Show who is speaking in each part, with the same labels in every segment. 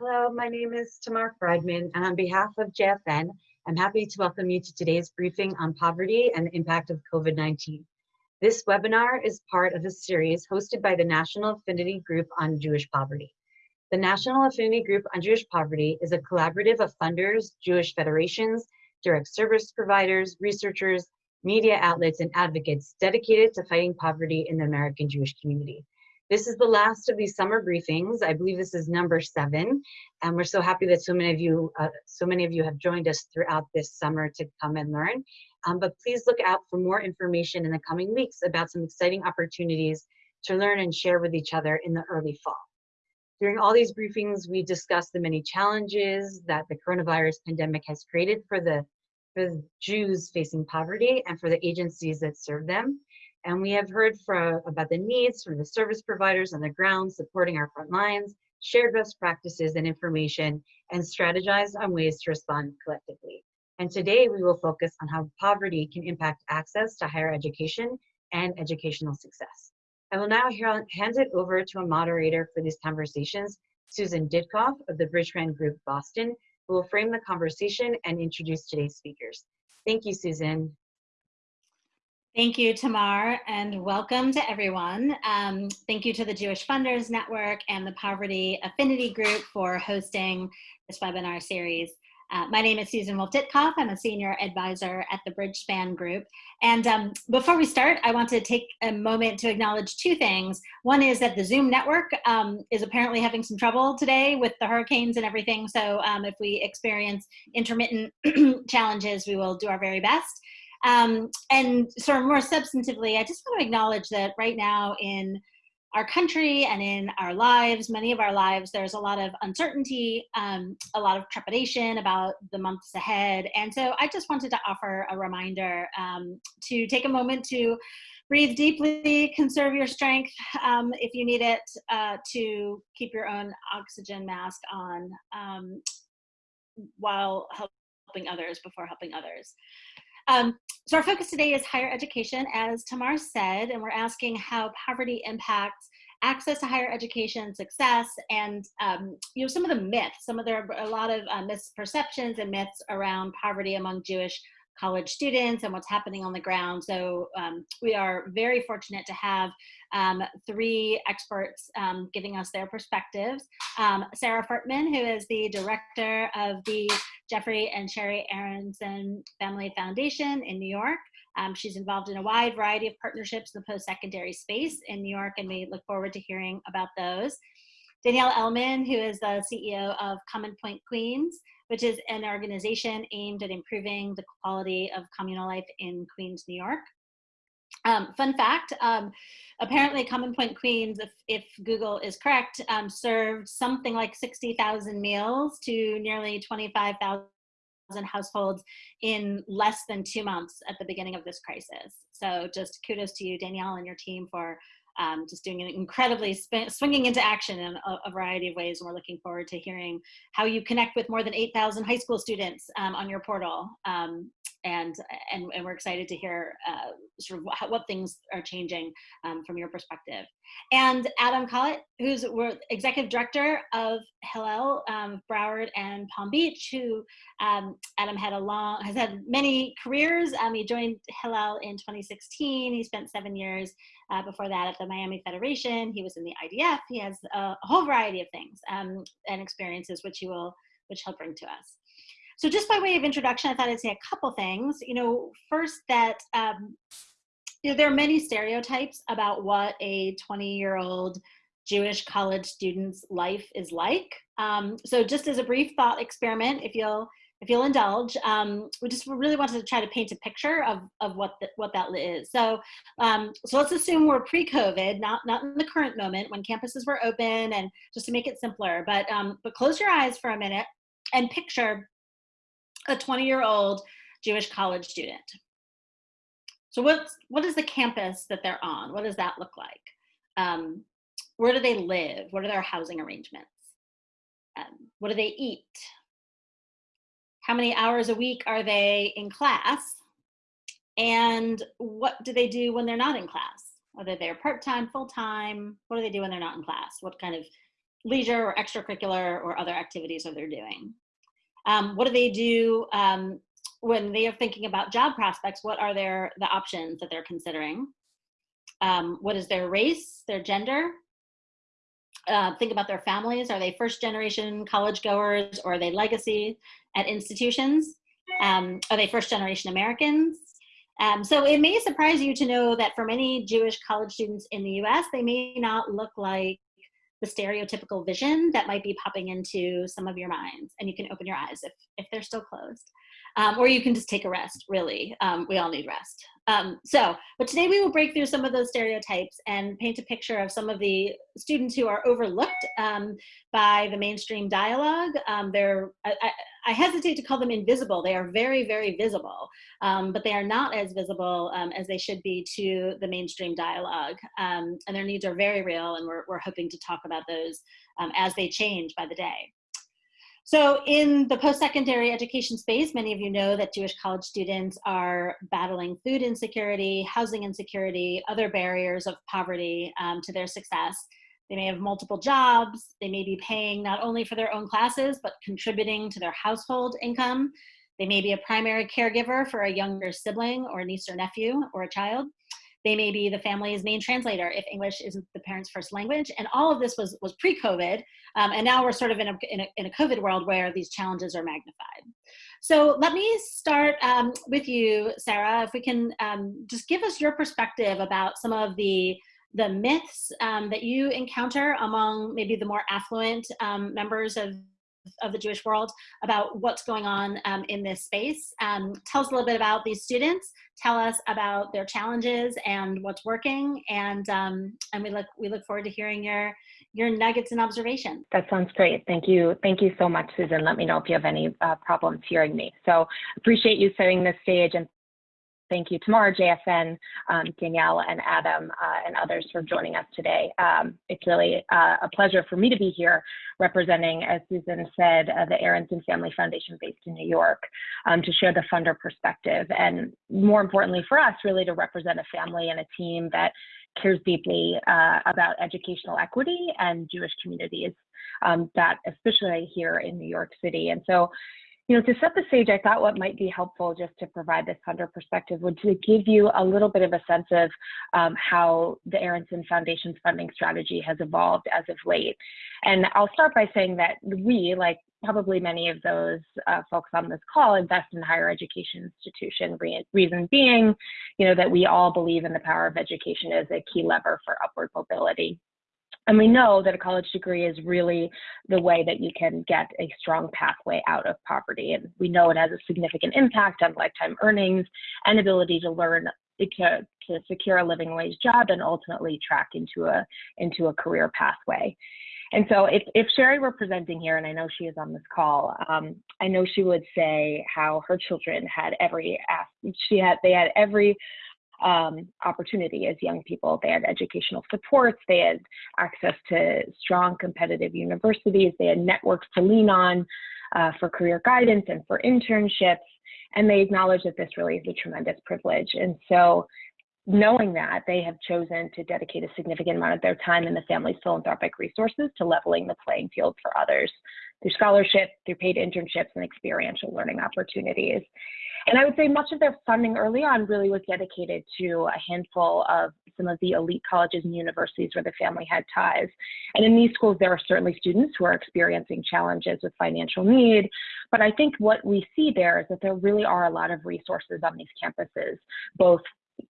Speaker 1: Hello, my name is Tamar Friedman, and on behalf of JFN, I'm happy to welcome you to today's briefing on poverty and the impact of COVID-19. This webinar is part of a series hosted by the National Affinity Group on Jewish Poverty. The National Affinity Group on Jewish Poverty is a collaborative of funders, Jewish federations, direct service providers, researchers, media outlets, and advocates dedicated to fighting poverty in the American Jewish community. This is the last of these summer briefings. I believe this is number seven, and we're so happy that so many of you, uh, so many of you have joined us throughout this summer to come and learn. Um, but please look out for more information in the coming weeks about some exciting opportunities to learn and share with each other in the early fall. During all these briefings, we discussed the many challenges that the coronavirus pandemic has created for the, for the Jews facing poverty and for the agencies that serve them. And we have heard from, about the needs from the service providers on the ground supporting our front lines, shared best practices and information, and strategized on ways to respond collectively. And today we will focus on how poverty can impact access to higher education and educational success. I will now hand it over to a moderator for these conversations, Susan Ditkoff of the Bridgespan Group Boston, who will frame the conversation and introduce today's speakers. Thank you, Susan.
Speaker 2: Thank you, Tamar, and welcome to everyone. Um, thank you to the Jewish Funders Network and the Poverty Affinity Group for hosting this webinar series. Uh, my name is Susan Wolf Ditkoff. I'm a senior advisor at the Bridgespan Group. And um, before we start, I want to take a moment to acknowledge two things. One is that the Zoom network um, is apparently having some trouble today with the hurricanes and everything. So um, if we experience intermittent challenges, we will do our very best. Um, and sort of more substantively, I just want to acknowledge that right now in our country and in our lives, many of our lives, there's a lot of uncertainty, um, a lot of trepidation about the months ahead. And so I just wanted to offer a reminder um, to take a moment to breathe deeply, conserve your strength um, if you need it, uh, to keep your own oxygen mask on um, while helping others before helping others. Um, so our focus today is higher education, as Tamar said, and we're asking how poverty impacts access to higher education, success, and um, you know some of the myths. Some of there are a lot of uh, misperceptions and myths around poverty among Jewish college students and what's happening on the ground. So um, we are very fortunate to have um, three experts um, giving us their perspectives. Um, Sarah Furtman, who is the director of the Jeffrey and Sherry Aronson Family Foundation in New York. Um, she's involved in a wide variety of partnerships in the post-secondary space in New York, and we look forward to hearing about those. Danielle Ellman, who is the CEO of Common Point Queens, which is an organization aimed at improving the quality of communal life in Queens, New York. Um, fun fact, um, apparently Common Point Queens, if, if Google is correct, um, served something like 60,000 meals to nearly 25,000 households in less than two months at the beginning of this crisis. So just kudos to you, Danielle, and your team for um, just doing an incredibly swinging into action in a, a, variety of ways. And we're looking forward to hearing how you connect with more than 8,000 high school students um, on your portal. Um, and, and, and we're excited to hear uh, sort of what, what, things are changing um, from your perspective. And Adam Collett, who's executive director of Hillel, um, Broward and Palm Beach, who um, Adam had a long, has had many careers. Um, he joined Hillel in 2016. He spent seven years uh, before that at the Miami Federation. He was in the IDF. He has a, whole variety of things um, and experiences, which he will, which he'll bring to us. So just by way of introduction, I thought I'd say a couple things. You know, first that um, you know, there are many stereotypes about what a 20 year old Jewish college student's life is like. Um, so just as a brief thought experiment, if you'll if you'll indulge, um, we just really wanted to try to paint a picture of, of what the, what that is. So, um, so let's assume we're pre-COVID, not not in the current moment when campuses were open, and just to make it simpler. But um, but close your eyes for a minute and picture a 20 year old Jewish college student. So what's, what is the campus that they're on? What does that look like? Um, where do they live? What are their housing arrangements? Um, what do they eat? How many hours a week are they in class? And what do they do when they're not in class? Are they there part-time, full-time? What do they do when they're not in class? What kind of leisure or extracurricular or other activities are they're doing. Um, what do they do um, when they are thinking about job prospects? What are their the options that they're considering? Um, what is their race, their gender? Uh, think about their families. Are they first generation college goers or are they legacy at institutions? Um, are they first generation Americans? Um, so it may surprise you to know that for many Jewish college students in the US, they may not look like the stereotypical vision that might be popping into some of your minds. And you can open your eyes if, if they're still closed. Um, or you can just take a rest, really. Um, we all need rest. Um, so, but today we will break through some of those stereotypes and paint a picture of some of the students who are overlooked um, by the mainstream dialogue. Um, they're, I, I, hesitate to call them invisible. They are very, very visible, um, but they are not as visible um, as they should be to the mainstream dialogue. Um, and their needs are very real, and we're, we're hoping to talk about those as they change by the day. So in the post-secondary education space, many of you know that Jewish college students are battling food insecurity, housing insecurity, other barriers of poverty um, to their success. They may have multiple jobs. They may be paying not only for their own classes, but contributing to their household income. They may be a primary caregiver for a younger sibling or niece or nephew or a child. They may be the family's main translator if English isn't the parent's first language. And all of this was, was pre-COVID. Um, and now we're sort of in a, in, a, in a COVID world where these challenges are magnified. So let me start um, with you, Sarah, if we can um, just give us your perspective about some of the the myths um, that you encounter among maybe the more affluent um, members of of the Jewish world about what's going on um, in this space. Um, tell us a little bit about these students. Tell us about their challenges and what's working. And um, and we look we look forward to hearing your your nuggets and observations.
Speaker 3: That sounds great. Thank you. Thank you so much, Susan. Let me know if you have any uh, problems hearing me. So appreciate you setting the stage and thank you, Tamar, JFN, um, Danielle, and Adam, uh, and others for joining us today. Um, it's really uh, a pleasure for me to be here representing, as Susan said, uh, the Aronson Family Foundation based in New York um, to share the funder perspective. And more importantly for us, really to represent a family and a team that cares deeply uh, about educational equity and Jewish communities, um, that especially here in New York City. And so you know, to set the stage, I thought what might be helpful just to provide this funder perspective would to give you a little bit of a sense of um, how the Aronson Foundation's funding strategy has evolved as of late. And I'll start by saying that we, like probably many of those uh, folks on this call, invest in higher education institution. Re reason being, you know, that we all believe in the power of education as a key lever for upward mobility. And we know that a college degree is really the way that you can get a strong pathway out of poverty. And we know it has a significant impact on lifetime earnings and ability to learn to, to secure a living wage job and ultimately track into a, into a career pathway. And so if, if Sherry were presenting here, and I know she is on this call, um, I know she would say how her children had every, she had, they had every um, opportunity as young people. They had educational supports, they had access to strong competitive universities, they had networks to lean on uh, for career guidance and for internships, and they acknowledge that this really is a tremendous privilege. And so knowing that, they have chosen to dedicate a significant amount of their time and the family's philanthropic resources to leveling the playing field for others through scholarship, through paid internships, and experiential learning opportunities. And I would say much of their funding early on really was dedicated to a handful of some of the elite colleges and universities where the family had ties. And in these schools, there are certainly students who are experiencing challenges with financial need. But I think what we see there is that there really are a lot of resources on these campuses, both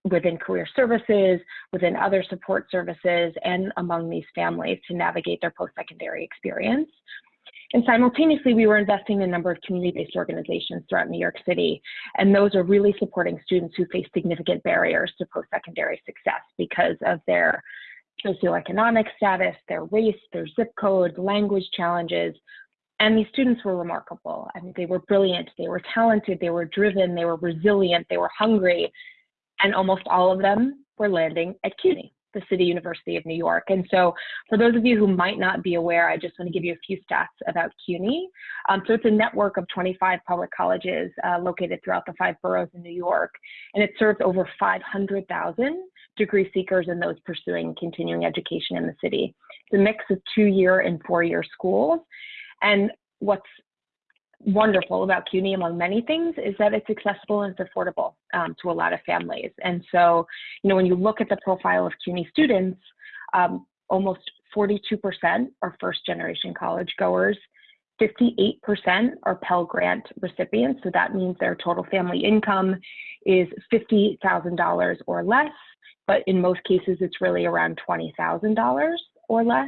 Speaker 3: within career services, within other support services, and among these families to navigate their post-secondary experience. And simultaneously, we were investing in a number of community-based organizations throughout New York City, and those are really supporting students who face significant barriers to post-secondary success because of their socioeconomic status, their race, their zip code, language challenges. And these students were remarkable. I mean, they were brilliant, they were talented, they were driven, they were resilient, they were hungry, and almost all of them were landing at CUNY the City University of New York. And so for those of you who might not be aware, I just want to give you a few stats about CUNY. Um, so it's a network of 25 public colleges uh, located throughout the five boroughs in New York, and it serves over 500,000 degree seekers and those pursuing continuing education in the city. It's a mix of two-year and four-year schools. And what's wonderful about CUNY, among many things, is that it's accessible and it's affordable um, to a lot of families. And so, you know, when you look at the profile of CUNY students, um, almost 42% are first generation college goers. 58% are Pell Grant recipients. So that means their total family income is $50,000 or less, but in most cases, it's really around $20,000 or less.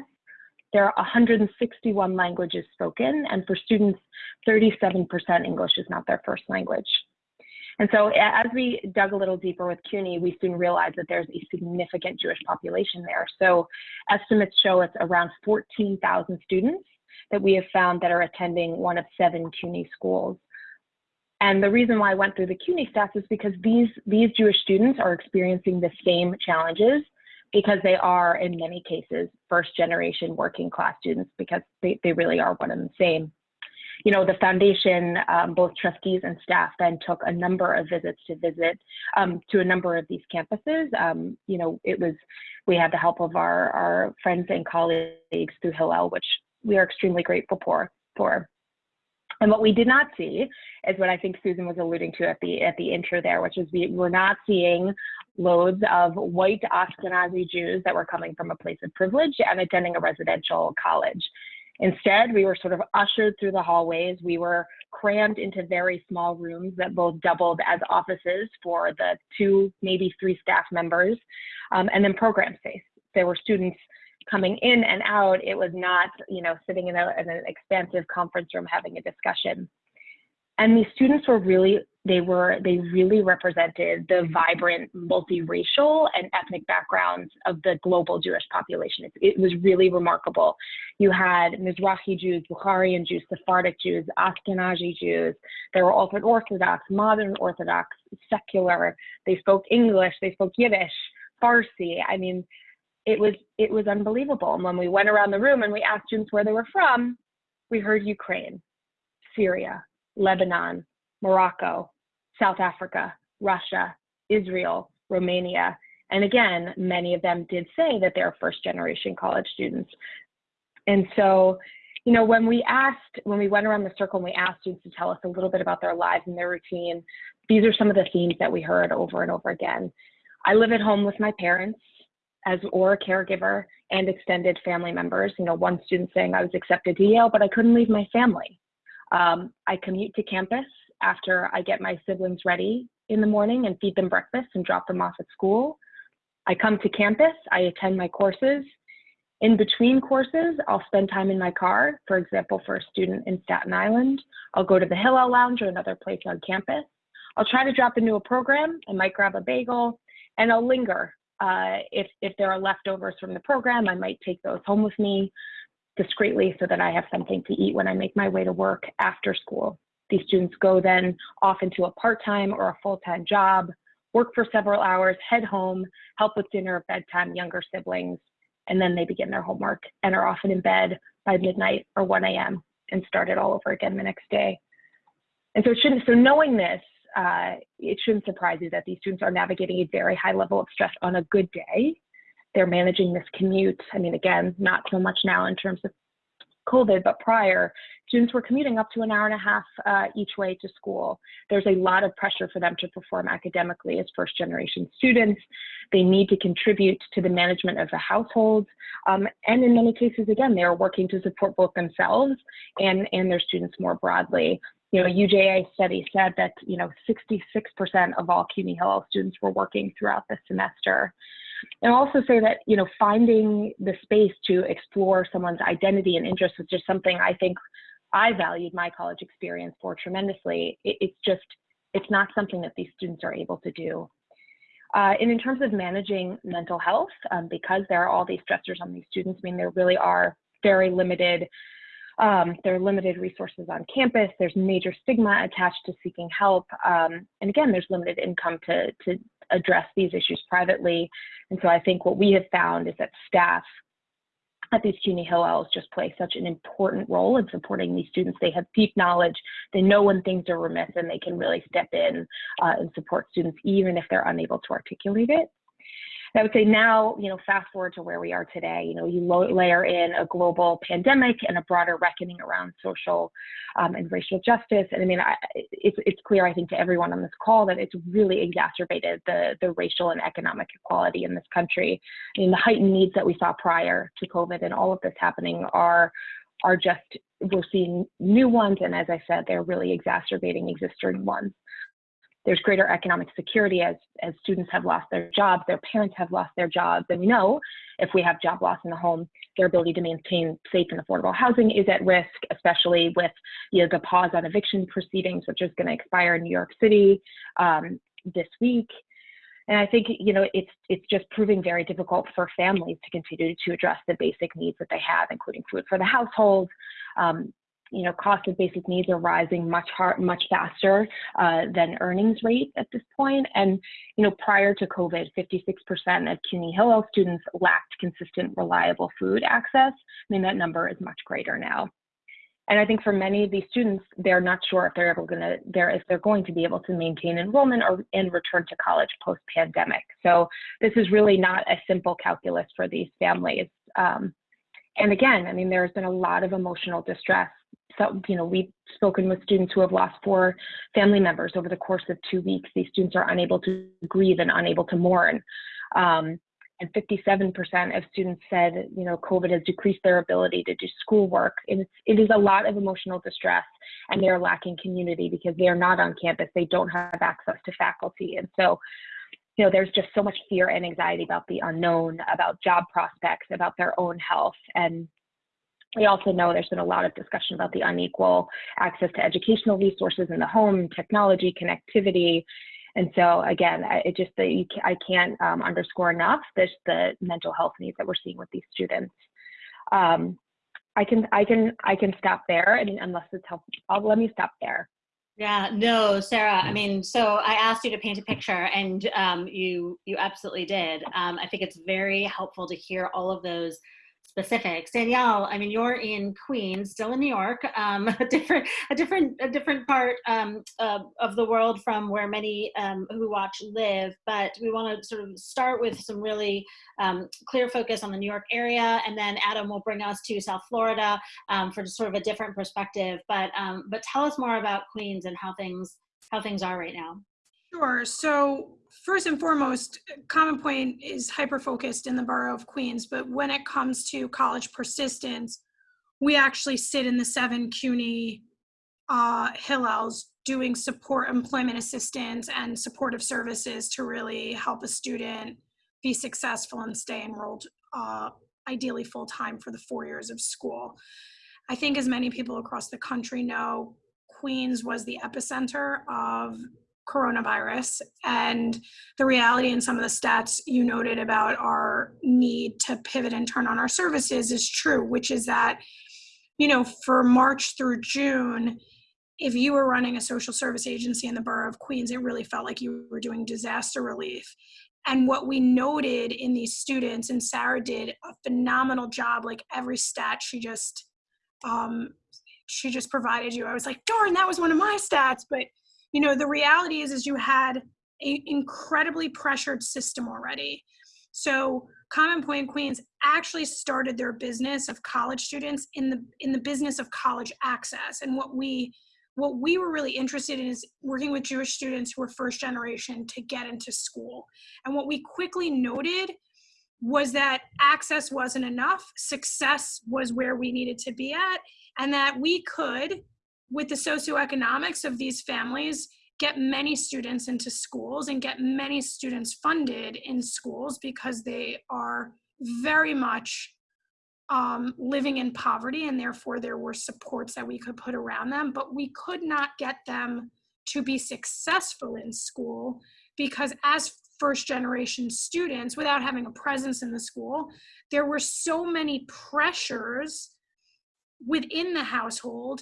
Speaker 3: There are 161 languages spoken, and for students, 37% English is not their first language. And so as we dug a little deeper with CUNY, we soon realized that there's a significant Jewish population there. So estimates show it's around 14,000 students that we have found that are attending one of seven CUNY schools. And the reason why I went through the CUNY stats is because these, these Jewish students are experiencing the same challenges because they are, in many cases, first generation working class students because they, they really are one and the same you know, the foundation, um, both trustees and staff then took a number of visits to visit um, to a number of these campuses. Um, you know, it was, we had the help of our, our friends and colleagues through Hillel, which we are extremely grateful for. for. And what we did not see is what I think Susan was alluding to at the at the intro there, which is we were not seeing loads of white Ashkenazi Jews that were coming from a place of privilege and attending a residential college. Instead, we were sort of ushered through the hallways. We were crammed into very small rooms that both doubled as offices for the two, maybe three staff members, um, and then program space. There were students coming in and out. It was not, you know, sitting in, a, in an expansive conference room having a discussion. And these students were really they were they really represented the vibrant multiracial and ethnic backgrounds of the global Jewish population. It, it, was really remarkable. You had Mizrahi Jews, Bukharian Jews, Sephardic Jews, Ashkenazi Jews. There were ultra Orthodox, modern Orthodox, secular. They spoke English. They spoke Yiddish, Farsi. I mean, it was it was unbelievable. And when we went around the room and we asked students where they were from, we heard Ukraine, Syria, Lebanon, Morocco, South Africa, Russia, Israel, Romania. And again, many of them did say that they're first generation college students. And so, you know, when we asked, when we went around the circle and we asked students to tell us a little bit about their lives and their routine, these are some of the themes that we heard over and over again. I live at home with my parents as or a caregiver and extended family members. You know, one student saying I was accepted to Yale, but I couldn't leave my family. Um, I commute to campus after I get my siblings ready in the morning and feed them breakfast and drop them off at school. I come to campus, I attend my courses. In between courses, I'll spend time in my car. For example, for a student in Staten Island, I'll go to the Hillel Lounge or another place on campus. I'll try to drop into a program. I might grab a bagel and I'll linger. Uh, if, if there are leftovers from the program, I might take those home with me discreetly so that I have something to eat when I make my way to work after school. These students go then off into a part-time or a full-time job, work for several hours, head home, help with dinner, bedtime, younger siblings, and then they begin their homework and are often in bed by midnight or 1 a.m. and start it all over again the next day. And so it shouldn't, so knowing this, uh, it shouldn't surprise you that these students are navigating a very high level of stress on a good day. They're managing this commute. I mean, again, not so much now in terms of COVID, but prior, students were commuting up to an hour and a half uh, each way to school. There's a lot of pressure for them to perform academically as first generation students. They need to contribute to the management of the household. Um, and in many cases, again, they are working to support both themselves and, and their students more broadly. You know, a UJA study said that, you know, 66% of all CUNY Hillel students were working throughout the semester. And also say that, you know, finding the space to explore someone's identity and interests is just something I think I valued my college experience for tremendously. It, it's just, it's not something that these students are able to do. Uh, and in terms of managing mental health, um, because there are all these stressors on these students, I mean, there really are very limited, um, there are limited resources on campus. There's major stigma attached to seeking help. Um, and again, there's limited income to, to address these issues privately. And so I think what we have found is that staff at these CUNY Hillels just play such an important role in supporting these students. They have deep knowledge, they know when things are remiss, and they can really step in uh, and support students even if they're unable to articulate it. I would say now, you know, fast forward to where we are today, you know, you layer in a global pandemic and a broader reckoning around social um, and racial justice. And I mean, I, it's, it's clear, I think, to everyone on this call that it's really exacerbated the, the racial and economic equality in this country. I mean, the heightened needs that we saw prior to COVID and all of this happening are, are just, we're seeing new ones. And as I said, they're really exacerbating existing ones. There's greater economic security as, as students have lost their jobs, their parents have lost their jobs. And we know if we have job loss in the home, their ability to maintain safe and affordable housing is at risk, especially with you know, the pause on eviction proceedings, which is going to expire in New York City um, this week. And I think you know it's it's just proving very difficult for families to continue to address the basic needs that they have, including food for the household, um, you know, cost of basic needs are rising much hard, much faster uh, than earnings rate at this point. And, you know, prior to COVID, 56% of CUNY Hillel students lacked consistent, reliable food access. I mean, that number is much greater now. And I think for many of these students, they're not sure if they're able to, they're, if they're going to be able to maintain enrollment or and return to college post pandemic. So this is really not a simple calculus for these families. Um, and again, I mean, there's been a lot of emotional distress so, you know, we've spoken with students who have lost four family members over the course of two weeks. These students are unable to grieve and unable to mourn. Um, and 57% of students said, you know, COVID has decreased their ability to do schoolwork. And it's, it is a lot of emotional distress, and they're lacking community because they are not on campus. They don't have access to faculty. And so, you know, there's just so much fear and anxiety about the unknown, about job prospects, about their own health. And we also know there's been a lot of discussion about the unequal access to educational resources in the home, technology, connectivity. And so again, it just the, I can't um, underscore enough this the mental health needs that we're seeing with these students. Um, I can I can I can stop there. I mean, unless it's helpful, I'll, let me stop there.
Speaker 2: Yeah, no, Sarah. I mean, so I asked you to paint a picture, and um, you you absolutely did. Um, I think it's very helpful to hear all of those specifics. Danielle, I mean, you're in Queens, still in New York, um, a different, a different, a different part um, uh, of the world from where many um, who watch live. But we want to sort of start with some really um, clear focus on the New York area, and then Adam will bring us to South Florida um, for sort of a different perspective. But um, but tell us more about Queens and how things how things are right now.
Speaker 4: Sure. So first and foremost, Common Point is hyper focused in the borough of Queens, but when it comes to college persistence, we actually sit in the seven CUNY uh, Hillels doing support employment assistance and supportive services to really help a student be successful and stay enrolled uh, ideally full time for the four years of school. I think as many people across the country know, Queens was the epicenter of coronavirus. And the reality and some of the stats you noted about our need to pivot and turn on our services is true which is that you know for march through june if you were running a social service agency in the borough of queens it really felt like you were doing disaster relief. And what we noted in these students and sarah did a phenomenal job like every stat she just um, she just provided you i was like darn that was one of my stats but you know the reality is is you had an incredibly pressured system already. So common point queens actually started their business of college students in the in the business of college access. And what we what we were really interested in is working with jewish students who were first generation to get into school. And what we quickly noted was that access wasn't enough success was where we needed to be at and that we could with the socioeconomics of these families, get many students into schools and get many students funded in schools because they are very much um, living in poverty and therefore there were supports that we could put around them, but we could not get them to be successful in school because as first generation students, without having a presence in the school, there were so many pressures within the household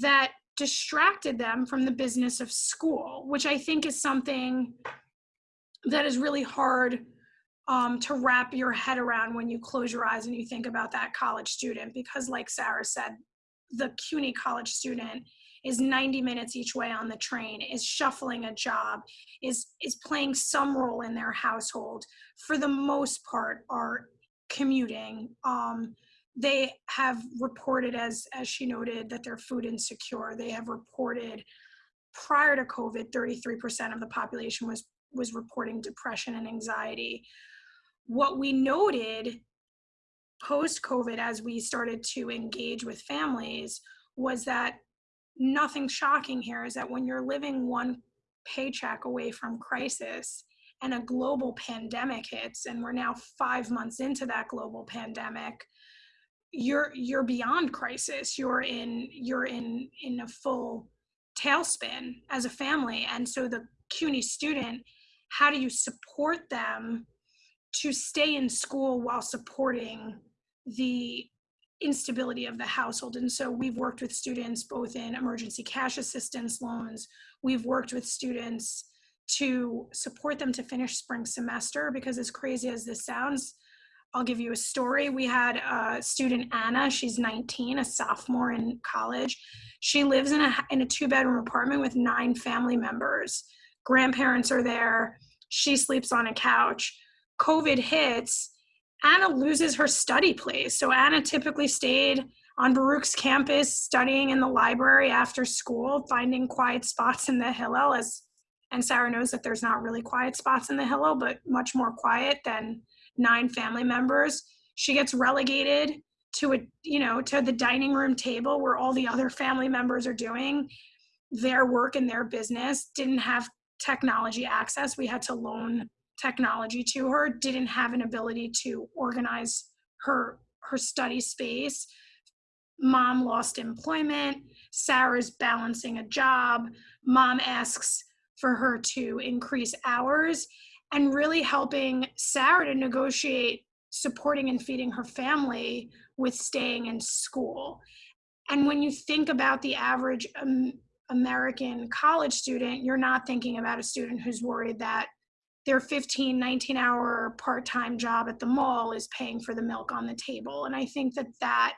Speaker 4: that distracted them from the business of school, which I think is something that is really hard um, to wrap your head around when you close your eyes and you think about that college student. Because, like Sarah said, the CUNY college student is 90 minutes each way on the train is shuffling a job is is playing some role in their household for the most part are commuting um, they have reported as as she noted that they're food insecure. They have reported prior to covid 33% of the population was was reporting depression and anxiety. What we noted post covid as we started to engage with families was that nothing shocking here is that when you're living one paycheck away from crisis and a global pandemic hits and we're now 5 months into that global pandemic you're you're beyond crisis. You're in you're in in a full tailspin as a family. And so the cuny student how do you support them to stay in school while supporting the instability of the household? And so we've worked with students both in emergency cash assistance loans. We've worked with students to support them to finish spring semester because as crazy as this sounds I'll give you a story. We had a student, Anna, she's 19, a sophomore in college. She lives in a, in a two bedroom apartment with nine family members. Grandparents are there. She sleeps on a couch. COVID hits. Anna loses her study place. So Anna typically stayed on Baruch's campus studying in the library after school, finding quiet spots in the Hillel as and Sarah knows that there's not really quiet spots in the Hillel, but much more quiet than nine family members. She gets relegated to a you know to the dining room table where all the other family members are doing their work and their business. Didn't have technology access. We had to loan technology to her. Didn't have an ability to organize her her study space. Mom lost employment. Sarah's balancing a job. Mom asks for her to increase hours and really helping Sarah to negotiate supporting and feeding her family with staying in school. And when you think about the average um, American college student, you're not thinking about a student who's worried that their 15, 19 hour part time job at the mall is paying for the milk on the table. And I think that that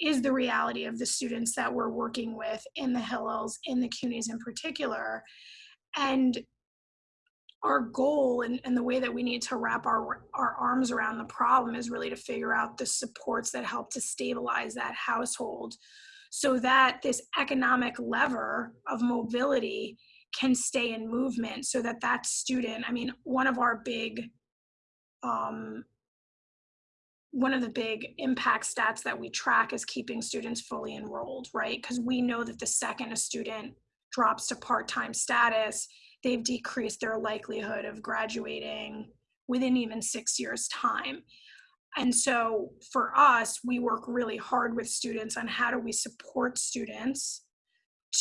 Speaker 4: is the reality of the students that we're working with in the Hillels, in the CUNYs in particular. And our goal and, and the way that we need to wrap our, our arms around the problem is really to figure out the supports that help to stabilize that household so that this economic lever of mobility can stay in movement so that that student i mean one of our big um, one of the big impact stats that we track is keeping students fully enrolled right? Because we know that the second a student drops to part-time status they've decreased their likelihood of graduating within even six years time. And so for us we work really hard with students on how do we support students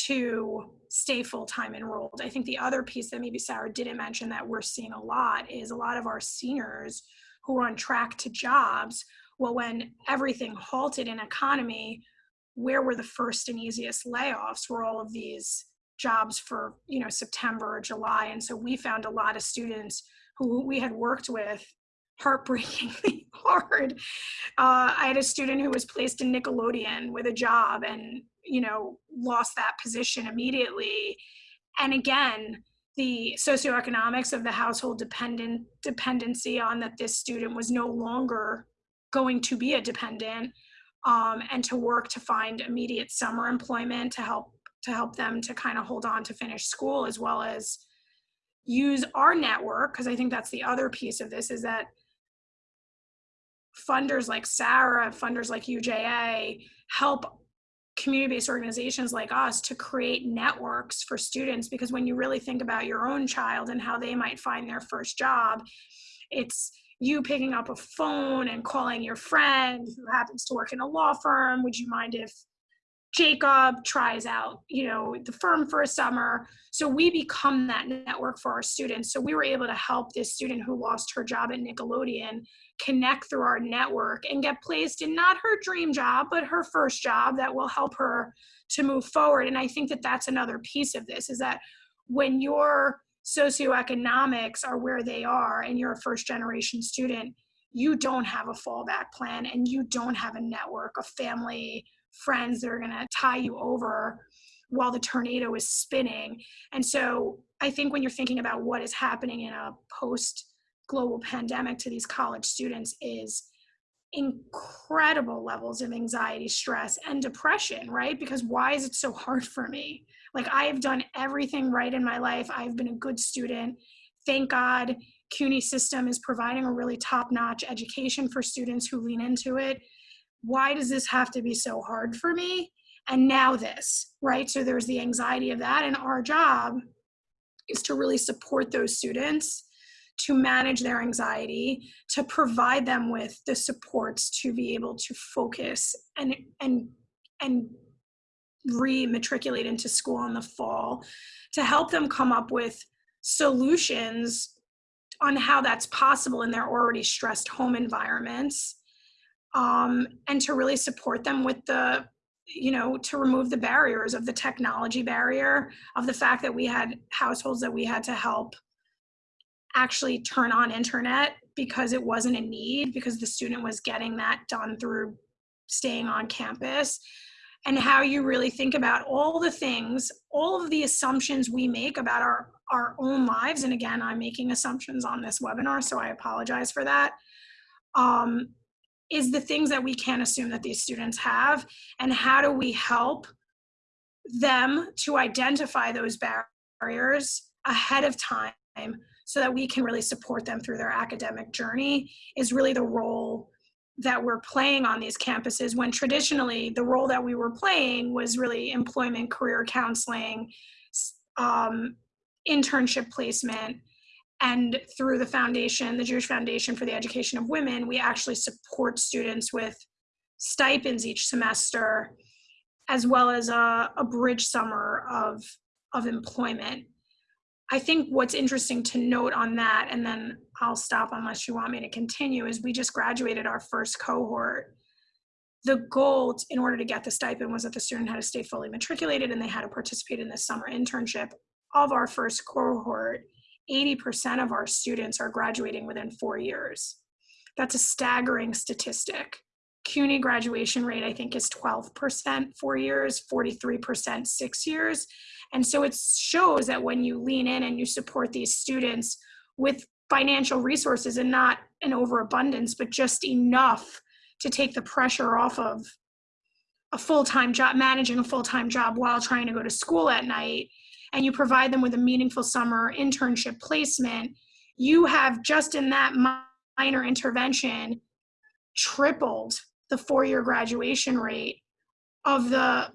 Speaker 4: to stay full-time enrolled. I think the other piece that maybe sarah didn't mention that we're seeing a lot is a lot of our seniors who are on track to jobs well when everything halted in economy where were the first and easiest layoffs were all of these jobs for you know September or July, and so we found a lot of students who we had worked with heartbreakingly hard. Uh, I had a student who was placed in Nickelodeon with a job and you know lost that position immediately. And again, the socioeconomics of the household dependent dependency on that this student was no longer going to be a dependent um, and to work to find immediate summer employment to help to help them to kind of hold on to finish school as well as use our network because i think that's the other piece of this is that funders like sarah funders like uja help community-based organizations like us to create networks for students because when you really think about your own child and how they might find their first job it's you picking up a phone and calling your friend who happens to work in a law firm. Would you mind if Jacob tries out, you know, the firm for a summer. So we become that network for our students. So we were able to help this student who lost her job at Nickelodeon connect through our network and get placed in not her dream job, but her first job that will help her to move forward. And I think that that's another piece of this is that when your socioeconomics are where they are and you're a first generation student, you don't have a fallback plan and you don't have a network, a family, friends that are going to tie you over while the tornado is spinning. And so I think when you're thinking about what is happening in a post global pandemic to these college students is incredible levels of anxiety, stress, and depression, right? Because why is it so hard for me? Like I have done everything right in my life. I've been a good student. Thank God CUNY system is providing a really top-notch education for students who lean into it. Why does this have to be so hard for me? And now this, right? So there's the anxiety of that. And our job is to really support those students to manage their anxiety, to provide them with the supports to be able to focus and and and re-matriculate into school in the fall, to help them come up with solutions on how that's possible in their already stressed home environments, um, and to really support them with the you know to remove the barriers of the technology barrier of the fact that we had households that we had to help actually turn on internet because it wasn't a need because the student was getting that done through staying on campus. And how you really think about all the things all of the assumptions we make about our our own lives and again i'm making assumptions on this webinar so i apologize for that um, is the things that we can't assume that these students have and how do we help them to identify those barriers ahead of time so that we can really support them through their academic journey is really the role that we're playing on these campuses when traditionally the role that we were playing was really employment career counseling um, internship placement and through the foundation the jewish foundation for the education of women we actually support students with stipends each semester as well as a, a bridge summer of of employment I think what's interesting to note on that, and then I'll stop unless you want me to continue, is we just graduated our first cohort. The goal in order to get the stipend was that the student had to stay fully matriculated and they had to participate in the summer internship. Of our first cohort, 80% of our students are graduating within four years. That's a staggering statistic. CUNY graduation rate, I think, is 12% four years, 43% six years. And so it shows that when you lean in and you support these students with financial resources and not an overabundance, but just enough to take the pressure off of a full-time job, managing a full-time job while trying to go to school at night, and you provide them with a meaningful summer internship placement, you have just in that minor intervention tripled the four-year graduation rate of the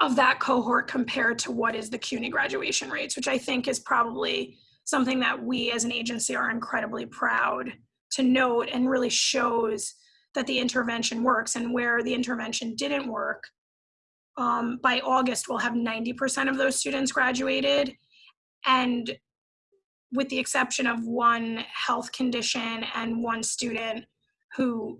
Speaker 4: of that cohort compared to what is the CUNY graduation rates, which I think is probably something that we as an agency are incredibly proud to note and really shows that the intervention works and where the intervention didn't work. Um, by August, we'll have 90% of those students graduated. And with the exception of one health condition and one student who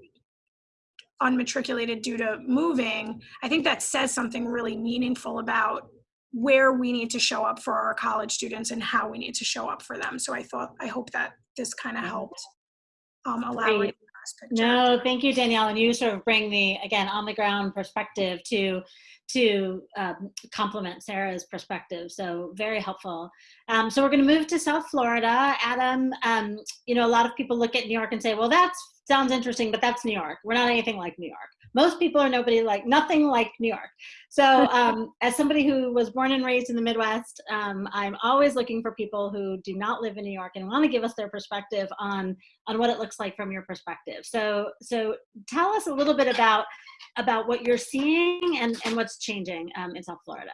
Speaker 4: unmatriculated due to moving, I think that says something really meaningful about where we need to show up for our college students and how we need to show up for them. So I thought, I hope that this kind of helped um, elaborate.
Speaker 2: No, thank you, Danielle. And you sort of bring the, again, on the ground perspective to to um, complement Sarah's perspective. So very helpful. Um, so we're going to move to South Florida. Adam, um, you know, a lot of people look at New York and say, well, that sounds interesting, but that's New York. We're not anything like New York. Most people are nobody like, nothing like New York. So um, as somebody who was born and raised in the Midwest, um, I'm always looking for people who do not live in New York and want to give us their perspective on, on what it looks like from your perspective. So, so tell us a little bit about, about what you're seeing and, and what's changing um, in South Florida.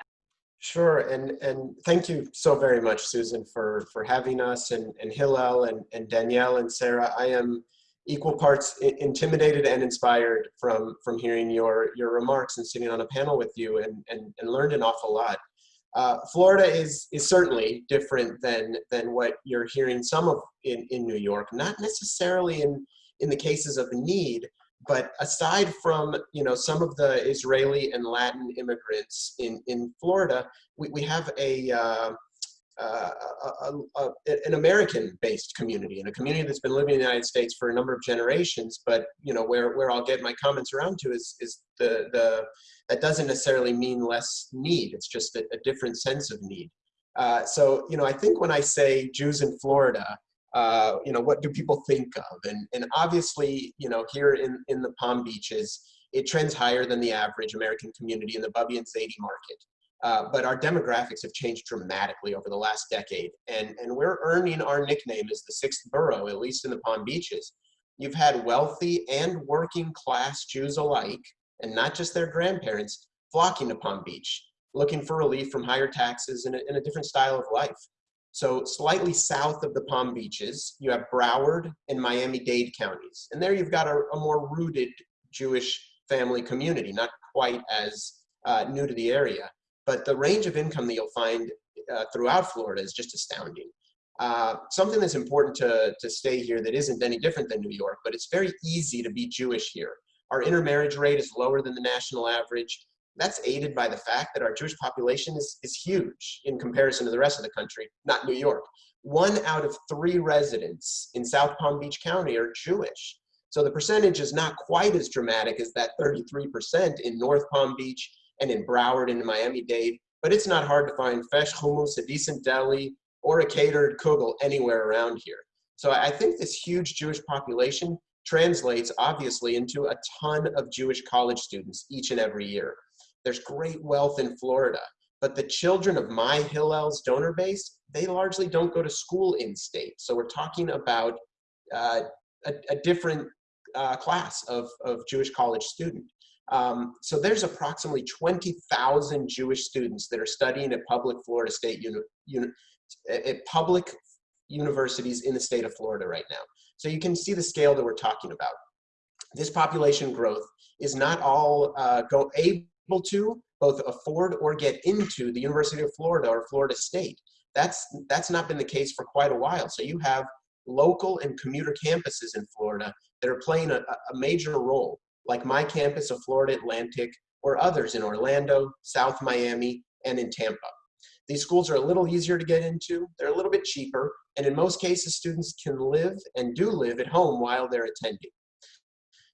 Speaker 5: Sure, and and thank you so very much, Susan, for for having us, and and Hillel, and and Danielle, and Sarah. I am equal parts intimidated and inspired from from hearing your your remarks and sitting on a panel with you and and, and learned an awful lot. Uh, Florida is is certainly different than than what you're hearing some of in in New York. Not necessarily in in the cases of need, but aside from you know some of the Israeli and Latin immigrants in in Florida, we we have a uh, uh, a, a, an American-based community and a community that's been living in the United States for a number of generations. But you know, where where I'll get my comments around to is is the the that doesn't necessarily mean less need. It's just a, a different sense of need. Uh, so you know, I think when I say Jews in Florida, uh, you know, what do people think of? And and obviously, you know, here in in the Palm Beaches, it trends higher than the average American community in the Bubby and Zadie market. Uh, but our demographics have changed dramatically over the last decade, and, and we're earning our nickname as the sixth borough, at least in the Palm Beaches. You've had wealthy and working class Jews alike, and not just their grandparents, flocking to Palm Beach, looking for relief from higher taxes and a, and a different style of life. So slightly south of the Palm Beaches, you have Broward and Miami-Dade counties. And there you've got a, a more rooted Jewish family community, not quite as uh, new to the area but the range of income that you'll find uh, throughout Florida is just astounding. Uh, something that's important to, to stay here that isn't any different than New York, but it's very easy to be Jewish here. Our intermarriage rate is lower than the national average. That's aided by the fact that our Jewish population is, is huge in comparison to the rest of the country, not New York. One out of three residents in South Palm Beach County are Jewish. So the percentage is not quite as dramatic as that 33% in North Palm Beach and in Broward and in Miami-Dade, but it's not hard to find fresh hummus, a decent deli, or a catered kugel anywhere around here. So I think this huge Jewish population translates obviously into a ton of Jewish college students each and every year. There's great wealth in Florida, but the children of my Hillel's donor base, they largely don't go to school in state. So we're talking about uh, a, a, different uh, class of, of Jewish college student. Um, so there's approximately 20,000 Jewish students that are studying at public Florida State uni, uni, at public universities in the state of Florida right now. So you can see the scale that we're talking about. This population growth is not all uh, go able to both afford or get into the University of Florida or Florida State. That's, that's not been the case for quite a while. So you have local and commuter campuses in Florida that are playing a, a major role like my campus of Florida Atlantic or others in Orlando, South Miami, and in Tampa. These schools are a little easier to get into, they're a little bit cheaper, and in most cases, students can live and do live at home while they're attending.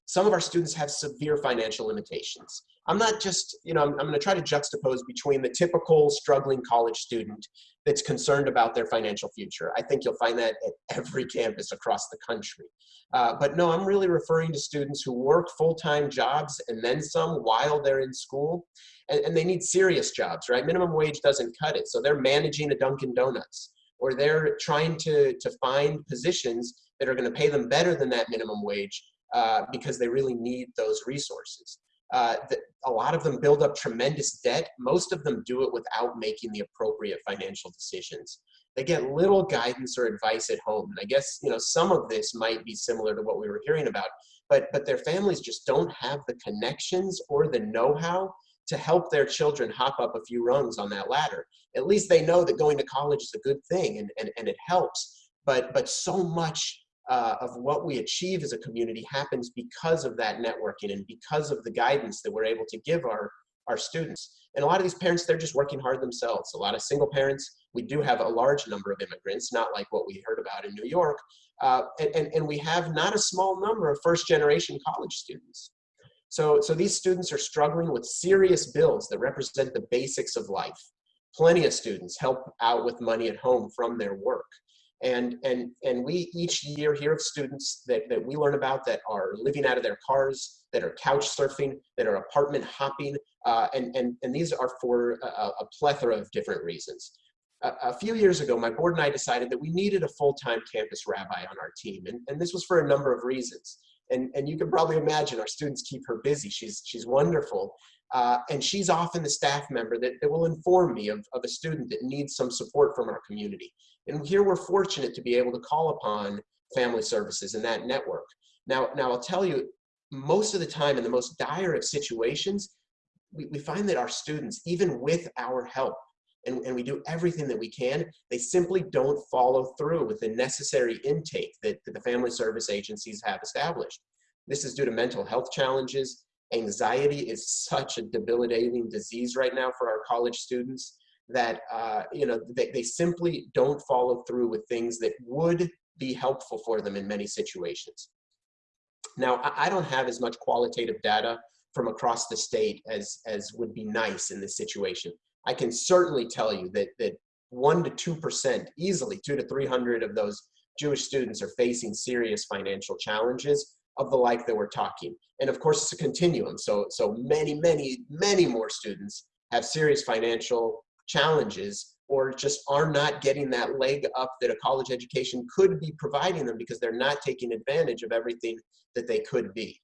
Speaker 5: Some of our students have severe financial limitations. I'm not just, you know, I'm, I'm gonna try to juxtapose between the typical struggling college student that's concerned about their financial future. I think you'll find that at every campus across the country. Uh, but no, I'm really referring to students who work full-time jobs and then some while they're in school. And, and they need serious jobs, right? Minimum wage doesn't cut it. So they're managing a Dunkin' Donuts or they're trying to, to find positions that are gonna pay them better than that minimum wage uh, because they really need those resources. Uh, a lot of them build up tremendous debt. Most of them do it without making the appropriate financial decisions. They get little guidance or advice at home. And I guess, you know, some of this might be similar to what we were hearing about, but, but their families just don't have the connections or the know-how to help their children hop up a few rungs on that ladder. At least they know that going to college is a good thing and, and, and it helps. But, but so much uh, of what we achieve as a community happens because of that networking and because of the guidance that we're able to give our, our students. And a lot of these parents, they're just working hard themselves. A lot of single parents, we do have a large number of immigrants, not like what we heard about in New York. Uh, and, and, and we have not a small number of first generation college students. So, so these students are struggling with serious bills that represent the basics of life. Plenty of students help out with money at home from their work. And, and, and we each year hear of students that, that we learn about that are living out of their cars, that are couch surfing, that are apartment hopping, uh, and, and, and these are for a, a plethora of different reasons. A, a, few years ago, my board and I decided that we needed a full-time campus rabbi on our team, and, and this was for a number of reasons. And, and you can probably imagine our students keep her busy. She's, she's wonderful. Uh, and she's often the staff member that, that will inform me of, of a student that needs some support from our community. And here we're fortunate to be able to call upon family services in that network. Now, now I'll tell you, most of the time in the most dire of situations, we, we find that our students, even with our help, and, and we do everything that we can, they simply don't follow through with the necessary intake that, that the family service agencies have established. This is due to mental health challenges. Anxiety is such a debilitating disease right now for our college students that uh, you know they, they simply don't follow through with things that would be helpful for them in many situations. Now, I, I don't have as much qualitative data from across the state as as would be nice in this situation. I can certainly tell you that that one to two percent, easily two to three hundred of those Jewish students are facing serious financial challenges of the like that we're talking. And of course, it's a continuum. So so many, many, many more students have serious financial challenges or just are not getting that leg up that a college education could be providing them because they're not taking advantage of everything that they could be.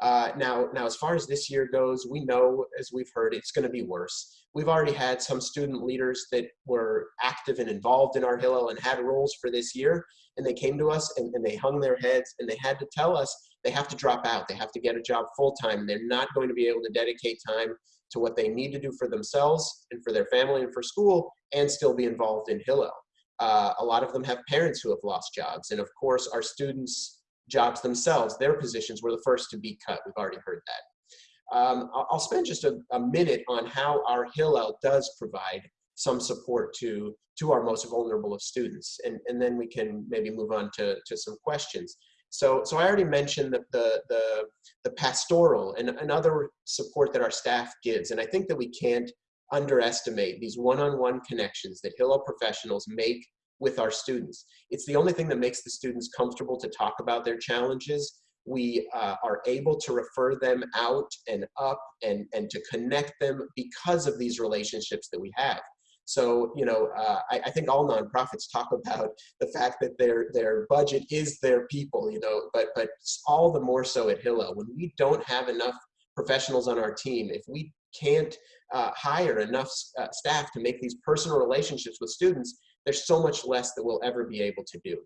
Speaker 5: Uh, now, now, as far as this year goes, we know, as we've heard, it's going to be worse. We've already had some student leaders that were active and involved in our Hillel and had roles for this year, and they came to us and, and they hung their heads and they had to tell us they have to drop out. They have to get a job full time. They're not going to be able to dedicate time to what they need to do for themselves and for their family and for school and still be involved in Hillel. Uh, a lot of them have parents who have lost jobs. And of course, our students' jobs themselves, their positions were the first to be cut. We've already heard that. Um, I'll spend just a, a, minute on how our Hillel does provide some support to, to our most vulnerable of students. And, and then we can maybe move on to, to some questions. So, so I already mentioned the, the, the, the pastoral and, and other support that our staff gives. And I think that we can't underestimate these one-on-one -on -one connections that Hillel professionals make with our students. It's the only thing that makes the students comfortable to talk about their challenges. We uh, are able to refer them out and up and, and to connect them because of these relationships that we have. So, you know, uh, I, I, think all nonprofits talk about the fact that their their budget is their people, you know, but but all the more so at Hillel when we don't have enough professionals on our team, if we can't uh, hire enough uh, staff to make these personal relationships with students, there's so much less that we'll ever be able to do.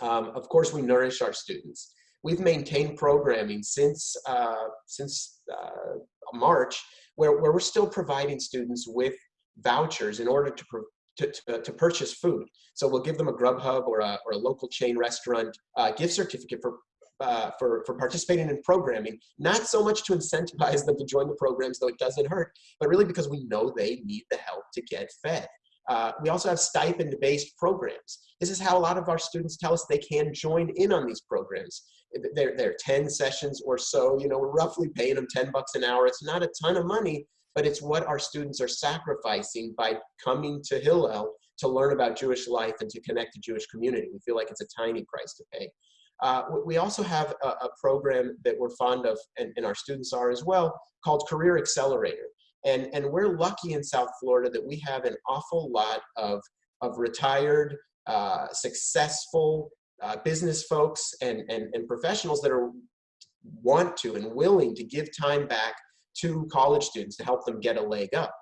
Speaker 5: Um, of course, we nourish our students. We've maintained programming since uh, since uh, March, where, where we're still providing students with vouchers in order to, to, to, to, purchase food. So we'll give them a Grubhub or a, or a local chain restaurant uh, gift certificate for, uh, for, for participating in programming, not so much to incentivize them to join the programs, though it doesn't hurt, but really because we know they need the help to get fed. Uh, we also have stipend-based programs. This is how a lot of our students tell us they can join in on these programs. They're, they're 10 sessions or so, you know, we're roughly paying them 10 bucks an hour. It's not a ton of money, but it's what our students are sacrificing by coming to Hillel to learn about Jewish life and to connect to Jewish community. We feel like it's a tiny price to pay. Uh, we also have a, a, program that we're fond of, and, and, our students are as well, called Career Accelerator. And, and we're lucky in South Florida that we have an awful lot of, of retired, uh, successful uh, business folks and, and, and professionals that are want to and willing to give time back to college students to help them get a leg up.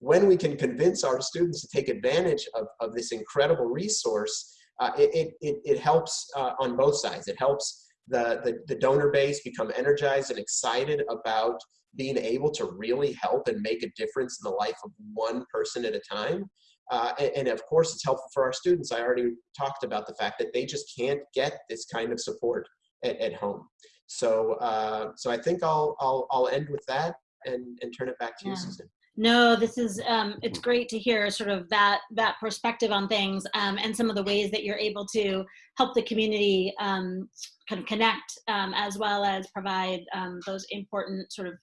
Speaker 5: When we can convince our students to take advantage of, of this incredible resource, uh, it, it, it helps uh, on both sides. It helps the, the, the donor base become energized and excited about being able to really help and make a difference in the life of one person at a time. Uh, and, and, of course, it's helpful for our students. I already talked about the fact that they just can't get this kind of support at, at home. So, uh, so I think I'll, I'll, I'll end with that and, and turn it back to yeah. you, Susan.
Speaker 2: No, this is, um, it's great to hear sort of that, that perspective on things um, and some of the ways that you're able to help the community um, kind of connect um, as well as provide um, those important sort of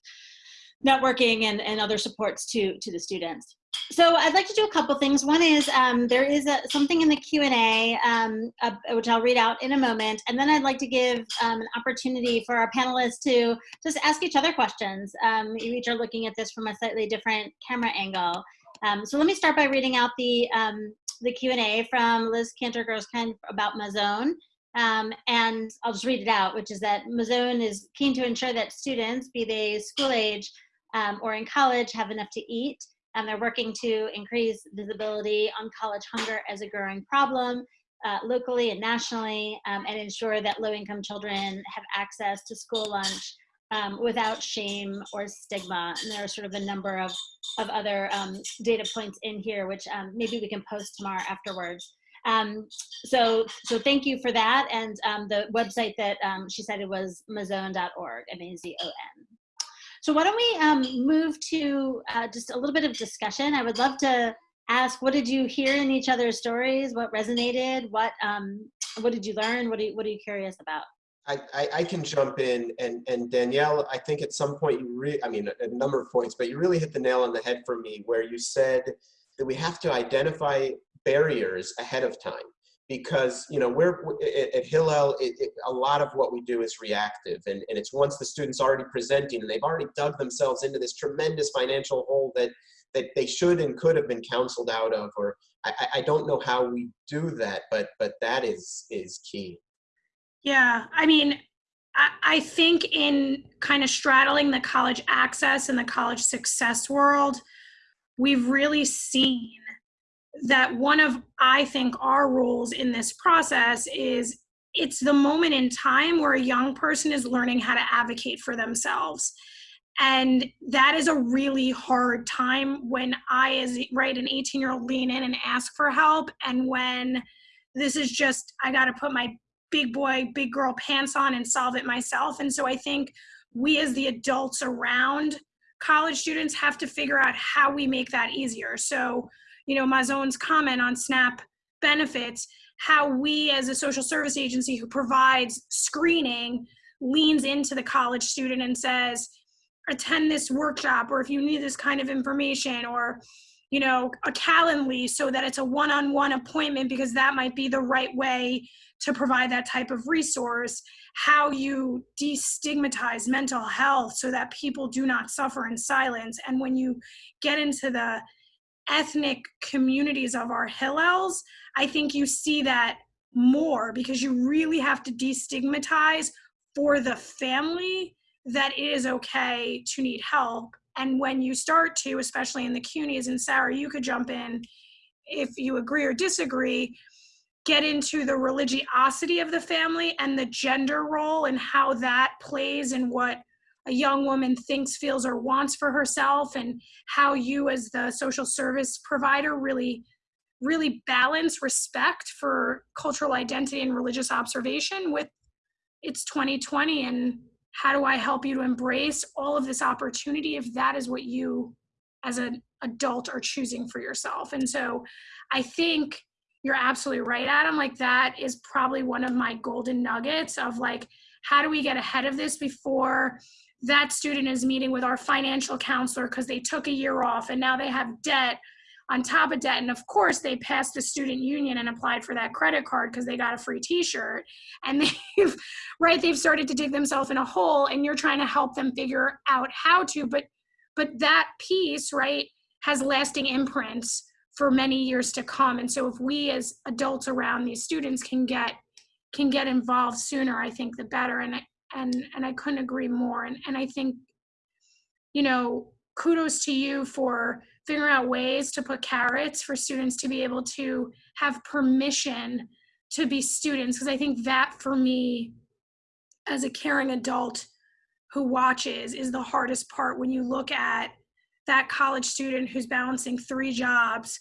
Speaker 2: networking and, and other supports to, to the students. So I'd like to do a couple things. One is um, there is a, something in the Q&A, um, uh, which I'll read out in a moment. And then I'd like to give um, an opportunity for our panelists to just ask each other questions. Um, you each are looking at this from a slightly different camera angle. Um, so let me start by reading out the, um, the Q&A from Liz Cantor-Grosskind about Mazon. Um, and I'll just read it out, which is that Mazon is keen to ensure that students, be they school age um, or in college, have enough to eat and they're working to increase visibility on college hunger as a growing problem uh, locally and nationally um, and ensure that low-income children have access to school lunch um, without shame or stigma. And there are sort of a number of, of other um, data points in here, which um, maybe we can post tomorrow afterwards. Um, so, so thank you for that. And um, the website that she said it was mazon.org, M-A-Z-O-N. So why don't we um, move to uh, just a little bit of discussion. I would love to ask what did you hear in each other's stories? What resonated? What um, what did you learn? What are you, what are you curious about?
Speaker 5: I, I, I can jump in and, and Danielle, I think at some point you re, I mean, a, a number of points, but you really hit the nail on the head for me where you said that we have to identify barriers ahead of time because, you know, we're at, Hillel, it, it, a lot of what we do is reactive and, and it's once the student's already presenting and they've already dug themselves into this tremendous financial hole that, that they should and could have been counseled out of, or I, I don't know how we do that, but, but that is, is key.
Speaker 4: Yeah, I mean, I, I think in kind of straddling the college access and the college success world, we've really seen that one of, I think, our roles in this process is it's the moment in time where a young person is learning how to advocate for themselves. And that is a really hard time when I, as right, an 18 year old, lean in and ask for help. And when this is just, I got to put my big boy, big girl pants on and solve it myself. And so I think we as the adults around college students have to figure out how we make that easier. So, you know, Mazon's comment on SNAP benefits, how we as a social service agency who provides screening leans into the college student and says, attend this workshop, or if you need this kind of information, or you know, a Calendly so that it's a one-on-one appointment because that might be the right way to provide that type of resource, how you destigmatize mental health so that people do not suffer in silence. And when you get into the ethnic communities of our Hillels, I think you see that more because you really have to destigmatize for the family that it is okay to need help. And when you start to, especially in the CUNYs, and Sarah, you could jump in if you agree or disagree, get into the religiosity of the family and the gender role and how that plays in what a young woman thinks, feels, or wants for herself, and how you, as the social service provider, really, really balance respect for cultural identity and religious observation with it's 2020 and how do I help you to embrace all of this opportunity if that is what you as an adult are choosing for yourself. And so I think you're absolutely right, Adam. Like that is probably one of my golden nuggets of like, how do we get ahead of this before that student is meeting with our financial counselor because they took a year off and now they have debt on top of debt. And of course, they passed the student union and applied for that credit card because they got a free T-shirt. And they've, right, they've started to dig themselves in a hole, and you're trying to help them figure out how to. But, but that piece, right, has lasting imprints for many years to come. And so if we as adults around these students can get can get involved sooner, I think the better. And and and I couldn't agree more. And and I think, you know, kudos to you for figuring out ways to put carrots for students to be able to have permission to be students. Because I think that for me, as a caring adult who watches, is the hardest part when you look at that college student who's balancing three jobs,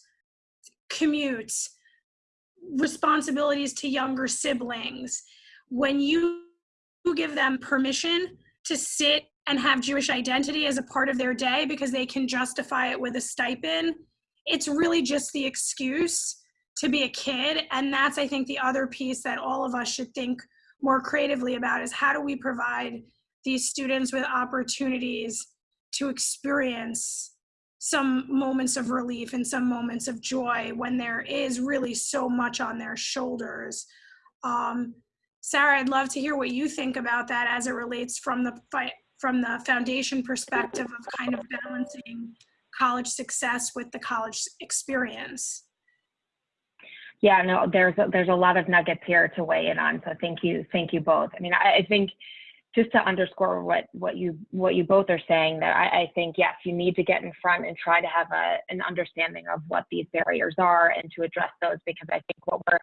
Speaker 4: commutes, responsibilities to younger siblings, when you give them permission to sit and have Jewish identity as a part of their day because they can justify it with a stipend, it's really just the excuse to be a kid. And that's, I think, the other piece that all of us should think more creatively about is how do we provide these students with opportunities to experience some moments of relief and some moments of joy when there is really so much on their shoulders. Um, Sarah, I'd love to hear what you think about that as it relates from the from the foundation perspective of kind of balancing college success with the college experience.
Speaker 3: Yeah, no, there's a, there's a lot of nuggets here to weigh in on. So thank you, thank you both. I mean, I, I think just to underscore what what you what you both are saying that I, I, think yes you need to get in front and try to have a, an understanding of what these barriers are and to address those because I think what we're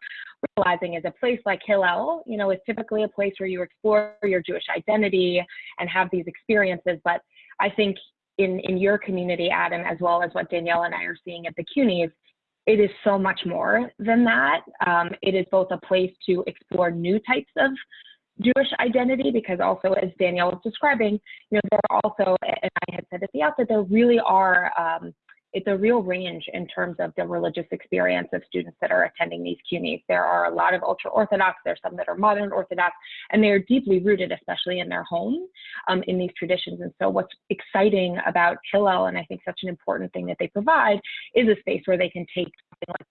Speaker 3: realizing is a place like Hillel you know is typically a place where you explore your Jewish identity and have these experiences. But I think in in your community Adam as well as what Danielle and I are seeing at the CUNYs it is so much more than that. Um, it is both a place to explore new types of Jewish identity because also as Danielle was describing, you know, there are also, and I had said at the outset, there really are um, it's a real range in terms of the religious experience of students that are attending these CUNYs. There are a lot of ultra Orthodox, there's some that are modern Orthodox, and they are deeply rooted, especially in their home, um, in these traditions. And so, what's exciting about Hillel, and I think such an important thing that they provide, is a space where they can take something like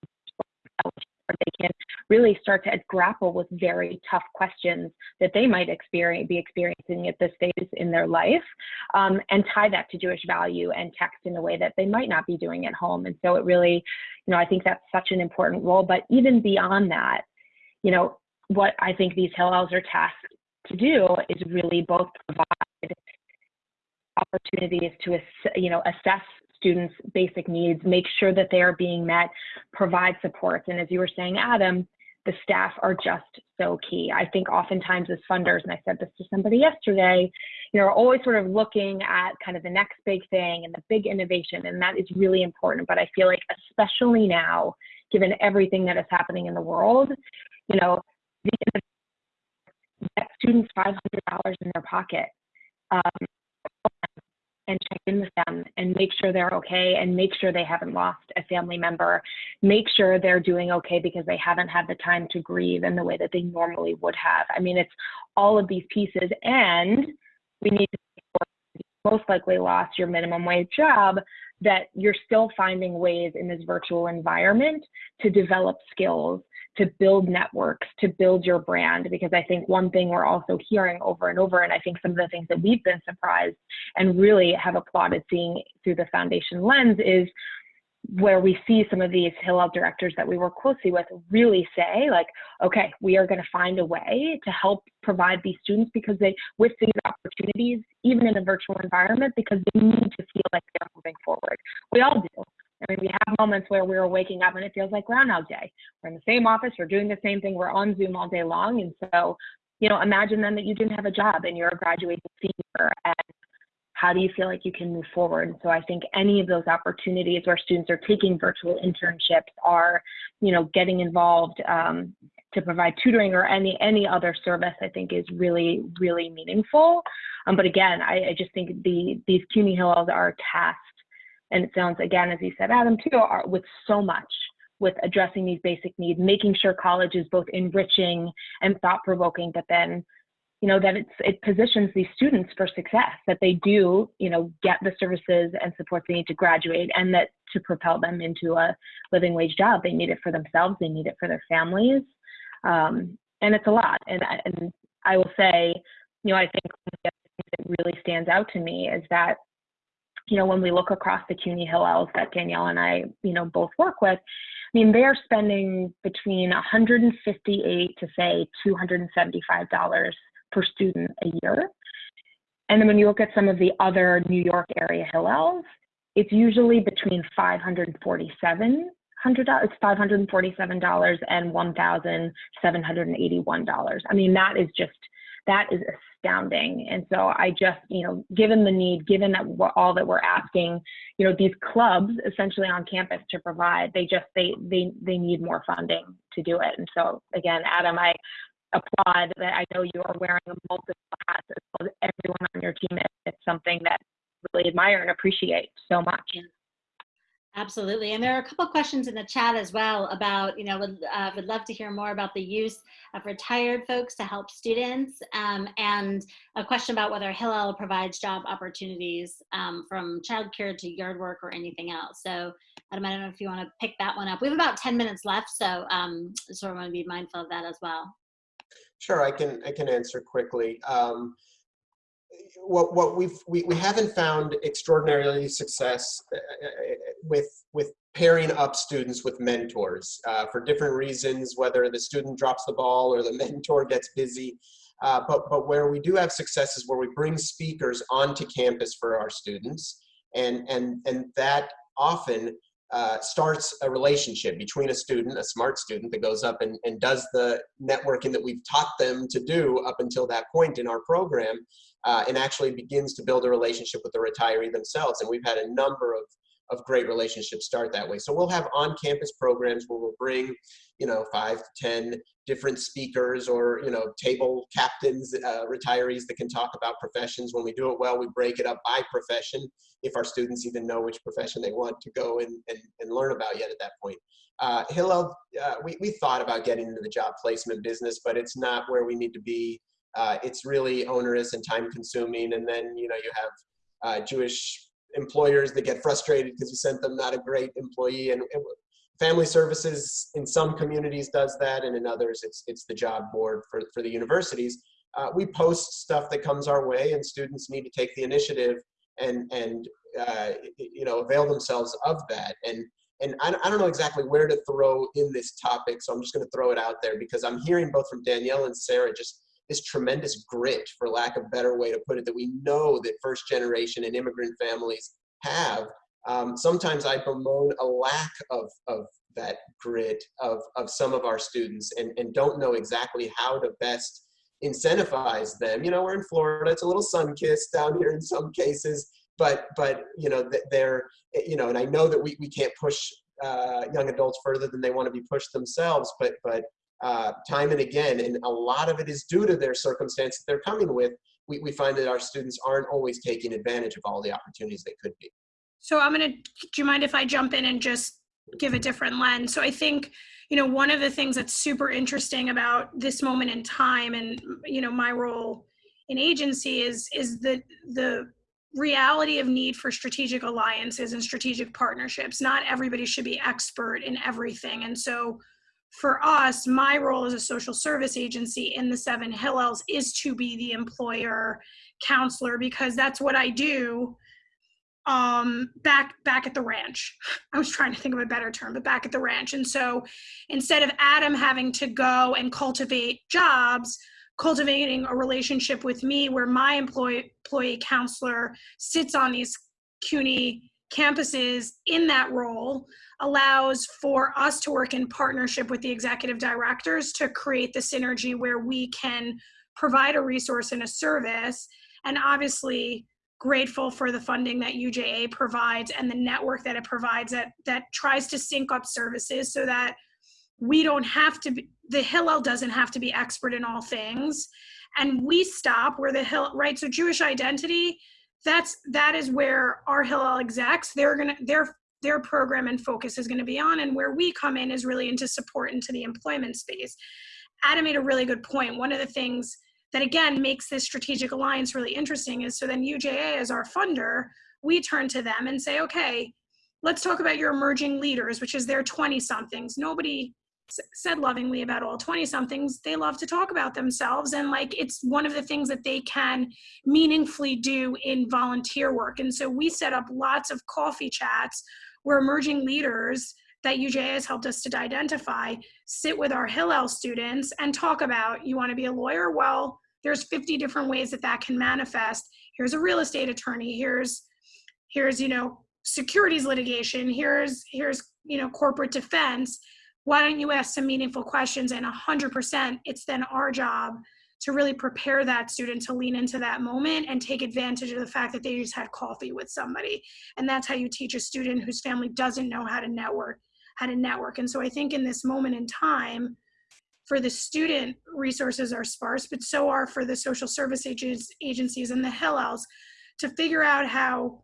Speaker 3: where they can really start to grapple with very tough questions that they might experience, be experiencing at this stage in their life um, and tie that to Jewish value and text in a way that they might not be doing at home. And so it really, you know, I think that's such an important role. But even beyond that, you know, what I think these Hillels are tasked to do is really both provide opportunities to, you know, assess students' basic needs, make sure that they are being met, provide supports. And as you were saying, Adam, the staff are just so key. I think oftentimes as funders, and I said this to somebody yesterday, you know, are always sort of looking at kind of the next big thing and the big innovation, and that is really important. But I feel like especially now, given everything that is happening in the world, you know, the get students $500 in their pocket. Um, and check in with them and make sure they're okay and make sure they haven't lost a family member. Make sure they're doing okay because they haven't had the time to grieve in the way that they normally would have. I mean, it's all of these pieces, and we need to most likely lost your minimum wage job that you're still finding ways in this virtual environment to develop skills to build networks, to build your brand. Because I think one thing we're also hearing over and over, and I think some of the things that we've been surprised and really have applauded seeing through the foundation lens is where we see some of these Hillel directors that we work closely with really say, like, okay, we are going to find a way to help provide these students because they, with these opportunities, even in a virtual environment, because they need to feel like they're moving forward. We all do. I mean, we have moments where we're waking up and it feels like Groundhog Day. We're in the same office, we're doing the same thing, we're on Zoom all day long. And so, you know, imagine then that you didn't have a job and you're a graduating senior and how do you feel like you can move forward? And so I think any of those opportunities where students are taking virtual internships are, you know, getting involved um, to provide tutoring or any any other service, I think is really really meaningful. Um, but again, I, I, just think the these CUNY Hillels are tasked and it sounds again, as you said, Adam, too, are with so much with addressing these basic needs, making sure college is both enriching and thought-provoking, but then, you know, that it's, it positions these students for success, that they do, you know, get the services and support they need to graduate and that to propel them into a living wage job. They need it for themselves, they need it for their families. Um, and it's a lot. And, and I will say, you know, I think that really stands out to me is that you know, when we look across the CUNY Hillels that Danielle and I, you know, both work with, I mean, they are spending between 158 to say $275 per student a year. And then when you look at some of the other New York area Hillels, it's usually between 547 hundred dollars it's five hundred and forty seven dollars and one thousand seven hundred and eighty one dollars i mean that is just that is astounding. And so I just, you know, given the need, given that all that we're asking, you know, these clubs essentially on campus to provide, they just they they they need more funding to do it. And so again, Adam, I applaud that I know you are wearing a multiple hats as well as everyone on your team. It's something that really admire and appreciate so much.
Speaker 2: Absolutely. And there are a couple questions in the chat as well about, you know, would, uh, would love to hear more about the use of retired folks to help students um, and a question about whether Hillel provides job opportunities um, from childcare to yard work or anything else. So Adam, I don't know if you want to pick that one up. We have about 10 minutes left, so um, so I want to be mindful of that as well.
Speaker 5: Sure, I can, I can answer quickly. Um, what what we've we, we haven't found extraordinarily success uh, with with pairing up students with mentors uh, for different reasons whether the student drops the ball or the mentor gets busy. Uh, but but where we do have success is where we bring speakers onto campus for our students and and and that often uh, starts a relationship between a student, a smart student that goes up and, and does the networking that we've taught them to do up until that point in our program, uh, and actually begins to build a relationship with the retiree themselves. And we've had a number of, of great relationships start that way. So we'll have on-campus programs where we'll bring, you know, five to 10 different speakers or, you know, table captains, uh, retirees that can talk about professions. When we do it well, we break it up by profession if our students even know which profession they want to go and, and, and learn about yet at that point. Uh, Hillel, uh, we, we thought about getting into the job placement business, but it's not where we need to be. Uh, it's really onerous and time consuming. And then, you know, you have uh, Jewish employers that get frustrated because you sent them not a great employee. And, family services in some communities does that and in others it's it's the job board for, for the universities. Uh, we post stuff that comes our way and students need to take the initiative and and uh, you know avail themselves of that. And and I, I don't know exactly where to throw in this topic so i'm just going to throw it out there because i'm hearing both from danielle and sarah just this tremendous grit, for lack of a better way to put it, that we know that first generation and immigrant families have. Um, sometimes I bemoan a lack of, of that grit of, of some of our students and, and don't know exactly how to best incentivize them. You know, we're in Florida, it's a little sun-kissed down here in some cases, but, but you know, they're, you know, and I know that we, we can't push uh, young adults further than they want to be pushed themselves, but, but uh, time and again, and a lot of it is due to their circumstance that they're coming with, we, we find that our students aren't always taking advantage of all the opportunities they could be.
Speaker 4: So I'm gonna, do you mind if I jump in and just give a different lens? So I think, you know, one of the things that's super interesting about this moment in time and, you know, my role in agency is, is the, the reality of need for strategic alliances and strategic partnerships. Not everybody should be expert in everything. And so for us, my role as a social service agency in the Seven Hillels is to be the employer counselor because that's what I do um back back at the ranch. I was trying to think of a better term but back at the ranch. And so instead of adam having to go and cultivate jobs cultivating a relationship with me where my employee employee counselor sits on these cuny campuses in that role allows for us to work in partnership with the executive directors to create the synergy where we can provide a resource and a service. And obviously grateful for the funding that UJA provides and the network that it provides that that tries to sync up services so that we don't have to be the Hillel doesn't have to be expert in all things. And we stop where the hill right? So Jewish identity that's that is where our Hillel execs they're gonna their their program and focus is going to be on and where we come in is really into support into the employment space adam made a really good point. point one of the things that again makes this strategic alliance really interesting is so then uja as our funder we turn to them and say okay let's talk about your emerging leaders which is their 20 somethings nobody said lovingly about all 20 somethings they love to talk about themselves and like it's one of the things that they can meaningfully do in volunteer work. And so we set up lots of coffee chats where emerging leaders that UJA has helped us to identify sit with our Hillel students and talk about you want to be a lawyer? Well there's 50 different ways that that can manifest. Here's a real estate attorney. Here's here's you know securities litigation. Here's here's you know corporate defense why don't you ask some meaningful questions? And 100% it's then our job to really prepare that student to lean into that moment and take advantage of the fact that they just had coffee with somebody. And that's how you teach a student whose family doesn't know how to network how to network. And so i think in this moment in time for the student resources are sparse but so are for the social service agencies and the hillels to figure out how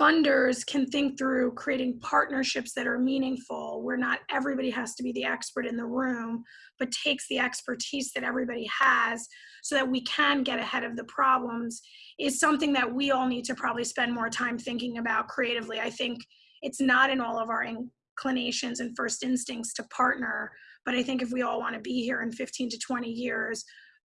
Speaker 4: funders can think through creating partnerships that are meaningful where not everybody has to be the expert in the room but takes the expertise that everybody has so that we can get ahead of the problems is something that we all need to probably spend more time thinking about creatively. I think it's not in all of our inclinations and first instincts to partner but i think if we all want to be here in 15 to 20 years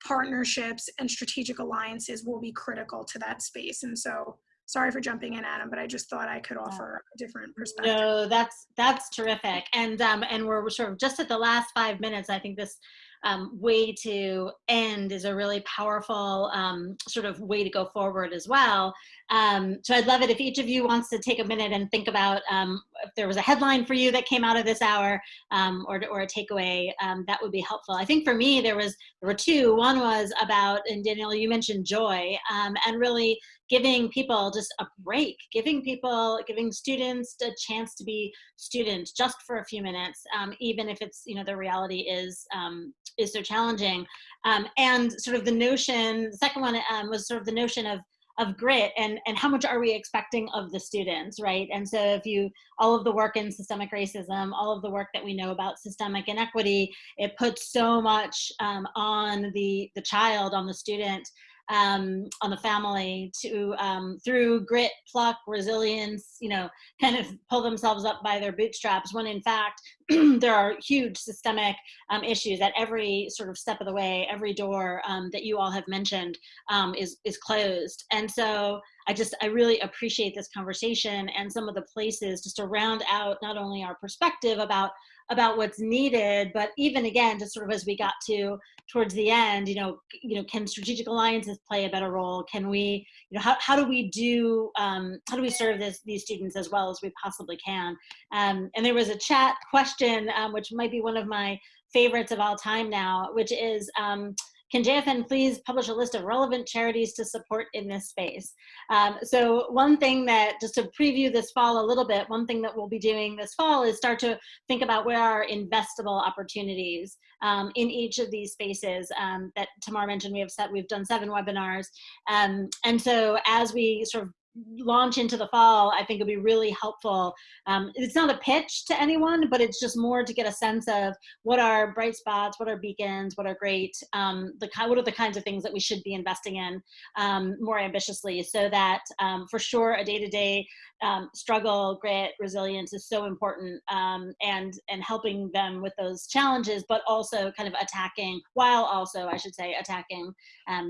Speaker 4: partnerships and strategic alliances will be critical to that space. And so sorry for jumping in adam but i just thought i could offer a different perspective
Speaker 2: no that's that's terrific and um and we're sort of just at the last five minutes i think this um, way to end is a really powerful um, sort of way to go forward as well. Um, so I'd love it if each of you wants to take a minute and think about um, if there was a headline for you that came out of this hour um, or, or a takeaway, um, that would be helpful. I think for me, there was there were two. One was about, and Danielle, you mentioned joy, and really giving people just a break, giving people, giving students a chance to be students just for a few minutes, um, even if it's, you know, the reality is, um, is so challenging. Um, and sort of the notion, the second one um, was sort of the notion of of grit and and how much are we expecting of the students right and so if you all of the work in systemic racism all of the work that we know about systemic inequity it puts so much um, on the the child on the student um, on the family to um, through grit, pluck, resilience, you know, kind of pull themselves up by their bootstraps when in fact there are huge systemic um, issues at every sort of step of the way, every door um, that you all have mentioned um, is, is closed. And so I just, I really appreciate this conversation and some of the places just to round out not only our perspective about about what's needed, but even again, just sort of as we got to towards the end, you know, you know, can strategic alliances play a better role? Can we, you know, how, how do we do, um, how do we serve this, these students as well as we possibly can? Um, and there was a chat question, um, which might be one of my favorites of all time now, which is, um, can JFN please publish a list of relevant charities to support in this space? Um, so one thing that, just to preview this fall a little bit, one thing that we'll be doing this fall is start to think about where are investable opportunities um, in each of these spaces um, that Tamar mentioned. We have set, we've done seven webinars. Um, and so as we sort of launch into the fall, I think it'll be really helpful. Um, it's not a pitch to anyone, but it's just more to get a sense of what are bright spots, what are beacons, what are great, um, the what are the kinds of things that we should be investing in um, more ambitiously, so that um, for sure a day-to-day um, struggle, grit, resilience is so important, um, and and helping them with those challenges, but also kind of attacking, while also I should say attacking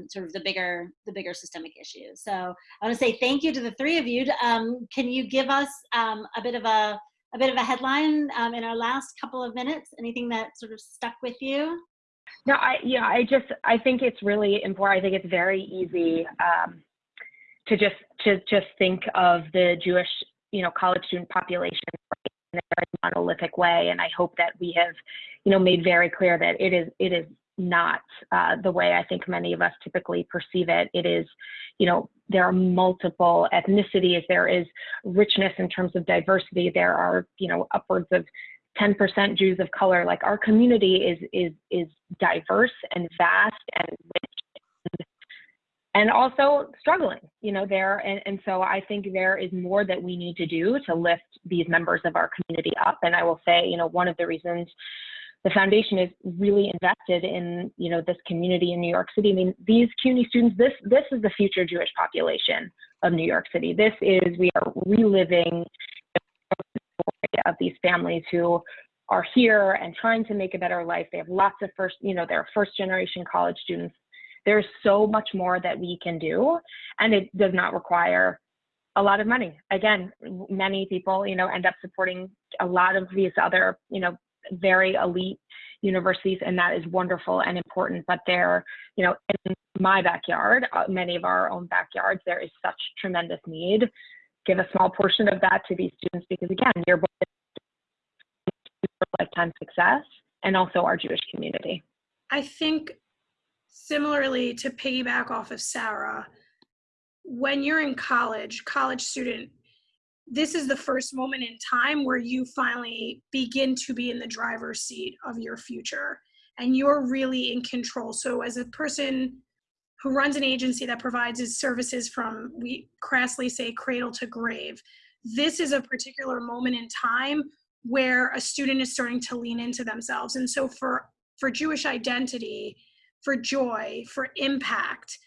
Speaker 2: sort of the bigger the bigger systemic issues. So I want to say thank you to the three of you. Um, can you give us um, a bit of a a bit of a headline um, in our last couple of minutes? Anything that sort of stuck with you?
Speaker 3: No, I yeah, I just I think it's really important. I think it's very easy um, to just to just think of the Jewish you know college student population in a very monolithic way, and I hope that we have you know made very clear that it is it is not uh, the way I think many of us typically perceive it. It is, you know, there are multiple ethnicities, there is richness in terms of diversity, there are, you know, upwards of 10% Jews of color. Like our community is is is diverse and vast and rich and also struggling, you know, there and, and so I think there is more that we need to do to lift these members of our community up. And I will say, you know, one of the reasons the foundation is really invested in you know this community in New York City. I mean, these CUNY students, this this is the future Jewish population of New York City. This is we are reliving of these families who are here and trying to make a better life. They have lots of first, you know, they're first generation college students. There's so much more that we can do, and it does not require a lot of money. Again, many people, you know, end up supporting a lot of these other, you know, very elite universities, and that is wonderful and important. But there, you know, in my backyard, uh, many of our own backyards, there is such tremendous need. Give a small portion of that to these students because, again, you're both lifetime success and also our Jewish community.
Speaker 4: I think similarly to piggyback off of Sarah, when you're in college, college student, this is the first moment in time where you finally begin to be in the driver's seat of your future and you're really in control. So as a person who runs an agency that provides his services from, we crassly say cradle to grave, this is a particular moment in time where a student is starting to lean into themselves. And so for, for Jewish identity, for joy, for impact,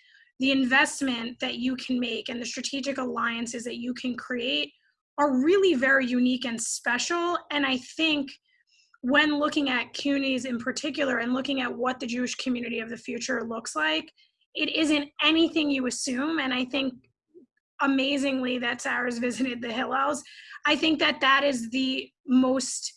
Speaker 4: the investment that you can make and the strategic alliances that you can create are really very unique and special. And I think when looking at CUNYs in particular and looking at what the Jewish community of the future looks like, it isn't anything you assume. And I think amazingly that Sarah's visited the Hillels. I think that that is the most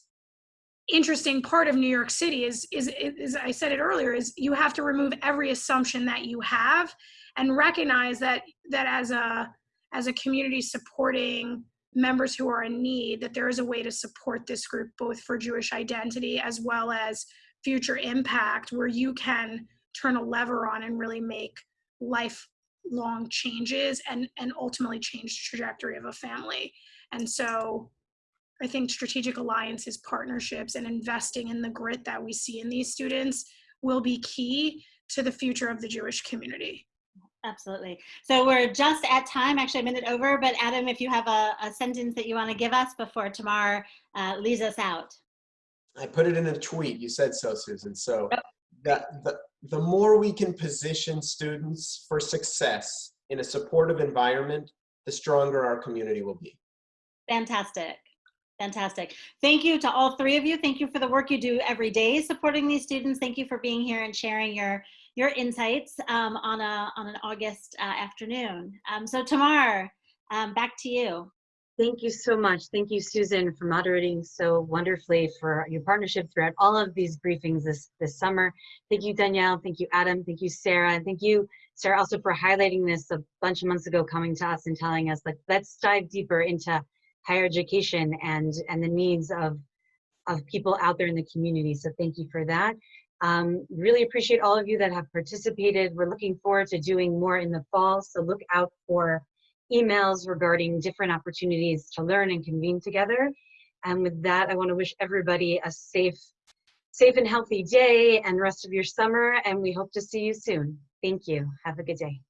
Speaker 4: interesting part of New York City is, is, is, I said it earlier, is you have to remove every assumption that you have and recognize that, that as a, as a community supporting members who are in need that there is a way to support this group both for Jewish identity as well as future impact where you can turn a lever on and really make life long changes and and ultimately change the trajectory of a family. And so i think strategic alliances partnerships and investing in the grit that we see in these students will be key to the future of the jewish community
Speaker 2: Absolutely. So we're just at time, actually a minute over, but Adam, if you have a, a sentence that you want to give us before Tamar uh, leads us out.
Speaker 5: I put it in a tweet. You said so, Susan. So that the, the more we can position students for success in a supportive environment, the stronger our community will be.
Speaker 2: Fantastic. Fantastic. Thank you to all three of you. Thank you for the work you do every day supporting these students. Thank you for being here and sharing your your insights um, on a on an August uh, afternoon. Um, so Tamar, um, back to you.
Speaker 1: Thank you so much. Thank you, Susan, for moderating so wonderfully for your partnership throughout all of these briefings this, this summer. Thank you, Danielle. Thank you, Adam. Thank you, Sarah. And thank you, Sarah, also for highlighting this a bunch of months ago, coming to us and telling us, like, let's dive deeper into higher education and, and the needs of, of people out there in the community. So thank you for that. Um, really appreciate all of you that have participated. We're looking forward to doing more in the fall, so look out for emails regarding different opportunities to learn and convene together. And with that, I want to wish everybody a safe, safe and healthy day and rest of your summer, and we hope to see you soon. Thank you. Have a good day.